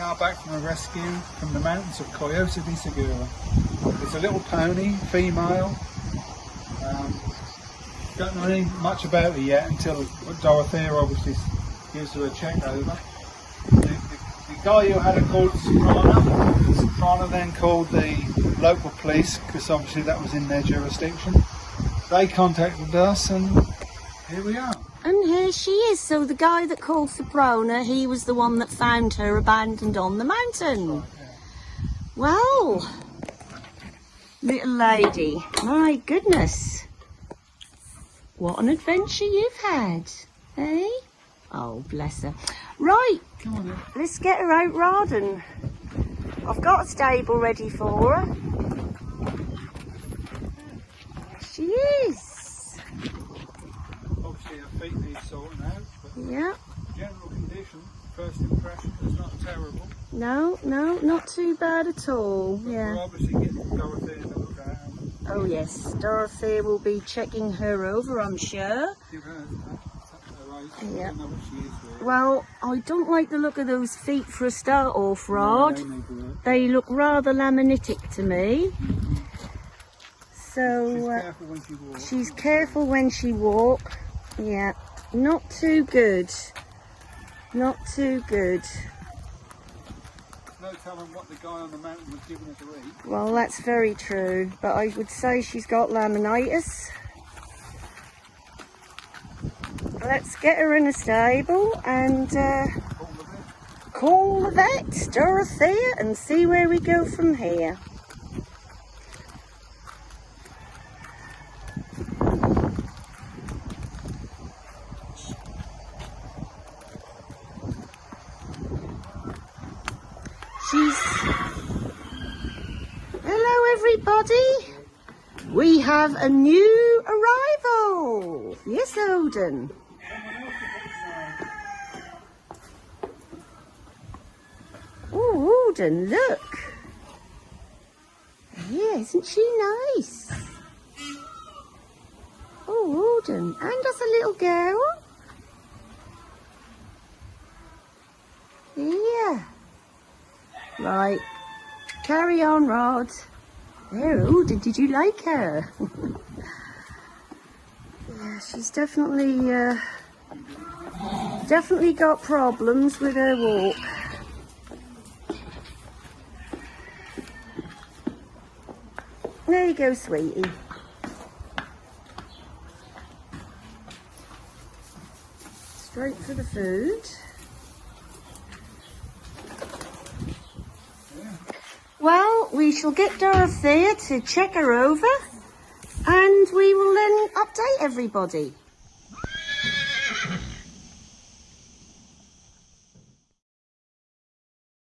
back from a rescue from the mountains of Coyote de Segura. It's a little pony, female. Um, don't know any much about her yet until Dorothea obviously gives her a check over. The, the, the guy who had her called Soprano, Soprano then called the local police because obviously that was in their jurisdiction. They contacted us and here we are. She is. So the guy that called Soprano, he was the one that found her abandoned on the mountain. Well, little lady, my goodness. What an adventure you've had, eh? Oh, bless her. Right, Come on let's get her out, Rawdon. I've got a stable ready for her. She is. Obviously her feet need sorting out, but Yeah. general condition, first impression is not terrible. No, no, not too bad at all. We're Yeah. obviously getting Dorothea to look at. Oh yes, Dorothy will be checking her over, I'm sure. Give her her eyes. Yeah. I don't know what she is really. Well, I don't like the look of those feet for a start off, Rod. No, they. They look rather laminitic to me. She's So uh, careful when she walks. she's careful when she walk. Yeah, not too good. Not too good. No telling what the guy on the mountain was giving her to eat. Well, that's very true. But I would say she's got laminitis. Let's get her in a stable and uh, call the vet, Dorothea, and see where we go from here. She's. Hello, everybody. We have a new arrival. Yes, Odin. Oh, Alden, look. Yeah, isn't she nice? Oh, Alden, and us a little girl. Yeah. Right. Carry on, Rod. There, Alden, did you like her? yeah, she's definitely, uh, definitely got problems with her walk. There you go, sweetie. Straight for the food. Well, we shall get Dorothea to check her over and we will then update everybody.